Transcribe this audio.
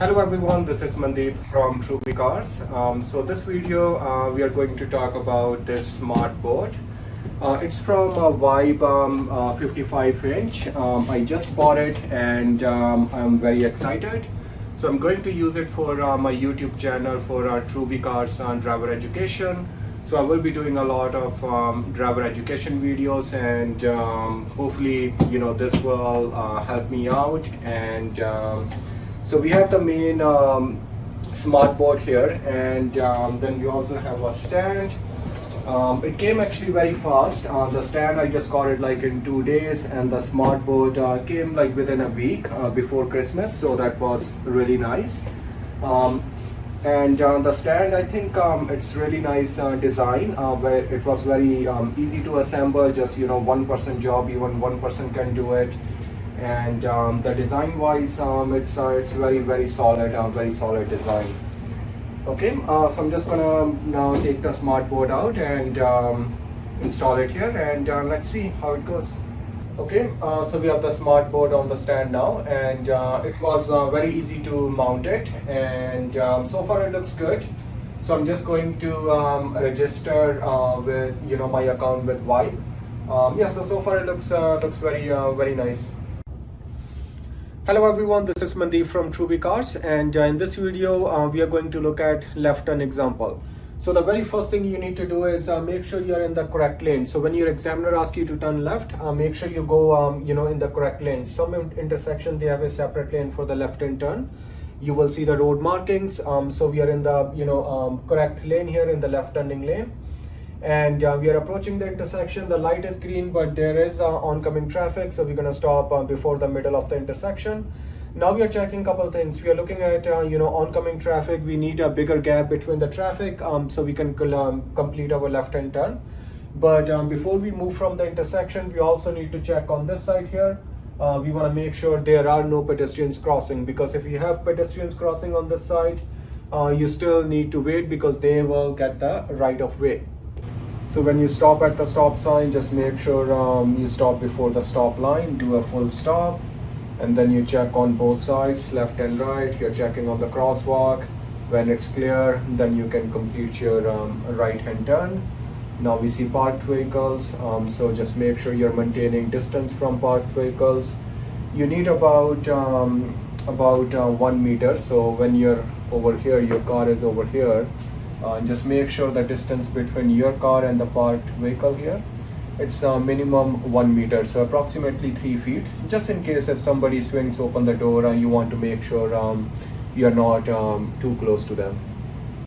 Hello everyone, this is Mandeep from Truby Cars. Um, so this video uh, we are going to talk about this smart board. Uh, it's from a Vibe um, uh, 55 inch. Um, I just bought it and um, I'm very excited. So I'm going to use it for uh, my YouTube channel for uh, Truby Cars and driver education. So I will be doing a lot of um, driver education videos and um, hopefully you know this will uh, help me out and so we have the main um, smart board here and um, then we also have a stand. Um, it came actually very fast. Uh, the stand I just got it like in two days and the smart board uh, came like within a week uh, before Christmas so that was really nice. Um, and uh, the stand I think um, it's really nice uh, design uh, where it was very um, easy to assemble just you know one person job even one person can do it and um, the design wise um, it's uh, it's very very solid uh, very solid design. Okay uh, so I'm just gonna now take the smart board out and um, install it here and uh, let's see how it goes. Okay uh, so we have the smart board on the stand now and uh, it was very easy to mount it and um, so far it looks good. So I'm just going to um, register with you know my account with Vibe um, yeah so so far it looks looks very very nice Hello everyone, this is Mandeep from Truby Cars and uh, in this video uh, we are going to look at left turn example. So the very first thing you need to do is uh, make sure you're in the correct lane. So when your examiner asks you to turn left, uh, make sure you go um, you know in the correct lane. Some intersection they have a separate lane for the left hand turn. You will see the road markings. Um, so we are in the you know um, correct lane here in the left turning lane and uh, we are approaching the intersection. The light is green but there is uh, oncoming traffic so we're going to stop uh, before the middle of the intersection. Now we are checking a couple things. We are looking at uh, you know oncoming traffic. We need a bigger gap between the traffic um, so we can um, complete our left hand turn. But um, before we move from the intersection we also need to check on this side here. Uh, we want to make sure there are no pedestrians crossing because if you have pedestrians crossing on this side uh, you still need to wait because they will get the right of way so when you stop at the stop sign, just make sure um, you stop before the stop line, do a full stop, and then you check on both sides, left and right. You're checking on the crosswalk. When it's clear, then you can complete your um, right-hand turn. Now we see parked vehicles, um, so just make sure you're maintaining distance from parked vehicles. You need about um, about uh, one meter. So when you're over here, your car is over here uh, just make sure the distance between your car and the parked vehicle here it's a minimum one meter so approximately three feet. Just in case if somebody swings open the door and you want to make sure um, you're not um, too close to them